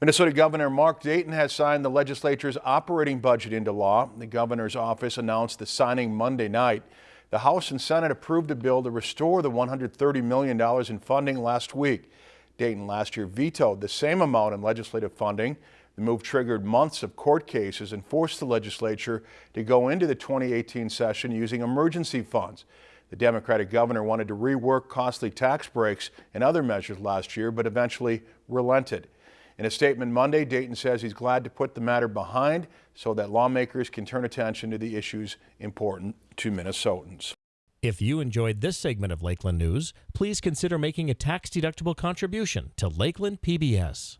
Minnesota Governor Mark Dayton has signed the legislature's operating budget into law. The governor's office announced the signing Monday night. The House and Senate approved a bill to restore the $130 million in funding last week. Dayton last year vetoed the same amount in legislative funding. The move triggered months of court cases and forced the legislature to go into the 2018 session using emergency funds. The Democratic governor wanted to rework costly tax breaks and other measures last year, but eventually relented. In a statement Monday, Dayton says he's glad to put the matter behind so that lawmakers can turn attention to the issues important to Minnesotans. If you enjoyed this segment of Lakeland News, please consider making a tax-deductible contribution to Lakeland PBS.